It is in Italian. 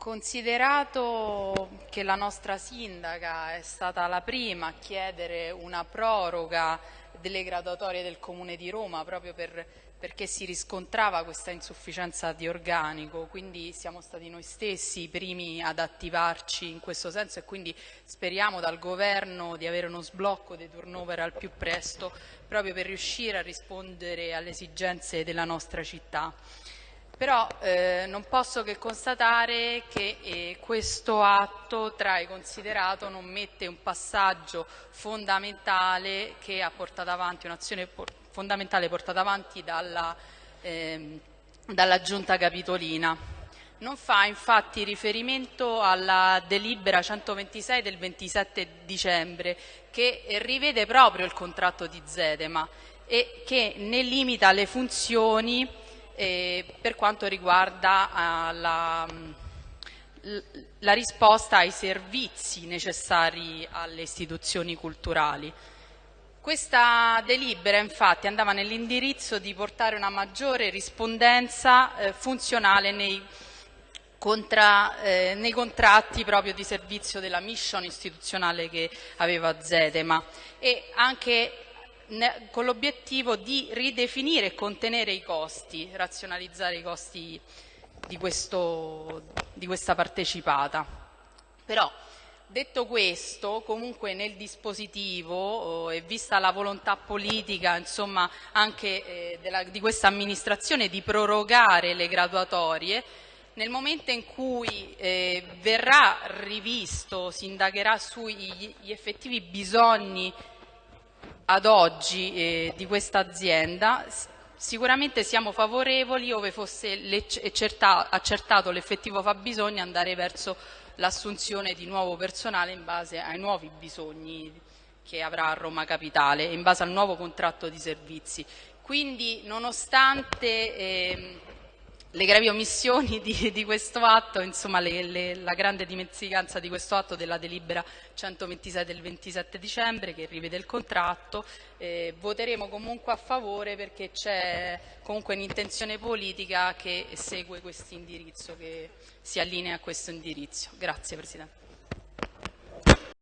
Considerato che la nostra sindaca è stata la prima a chiedere una proroga delle graduatorie del Comune di Roma proprio per, perché si riscontrava questa insufficienza di organico, quindi siamo stati noi stessi i primi ad attivarci in questo senso e quindi speriamo dal Governo di avere uno sblocco dei turnover al più presto proprio per riuscire a rispondere alle esigenze della nostra città però eh, non posso che constatare che eh, questo atto trae considerato non mette un passaggio fondamentale che ha portato avanti, un'azione fondamentale portata avanti dalla, eh, dalla Giunta Capitolina. Non fa infatti riferimento alla delibera 126 del 27 dicembre che rivede proprio il contratto di Zedema e che ne limita le funzioni eh, per quanto riguarda uh, la, la risposta ai servizi necessari alle istituzioni culturali. Questa delibera infatti andava nell'indirizzo di portare una maggiore rispondenza eh, funzionale nei, contra, eh, nei, contratti proprio di servizio della mission istituzionale che aveva Zedema e anche con l'obiettivo di ridefinire e contenere i costi, razionalizzare i costi di, questo, di questa partecipata. Però, detto questo, comunque nel dispositivo oh, e vista la volontà politica insomma, anche eh, della, di questa amministrazione di prorogare le graduatorie, nel momento in cui eh, verrà rivisto, si indagherà sugli effettivi bisogni ad oggi eh, di questa azienda sicuramente siamo favorevoli ove fosse accertato l'effettivo fabbisogno andare verso l'assunzione di nuovo personale in base ai nuovi bisogni che avrà Roma Capitale in base al nuovo contratto di servizi. Quindi nonostante eh, le gravi omissioni di, di questo atto, insomma le, le, la grande dimenticanza di questo atto della delibera 126 del 27 dicembre che rivede il contratto, eh, voteremo comunque a favore perché c'è comunque un'intenzione politica che segue questo indirizzo, che si allinea a questo indirizzo. Grazie Presidente.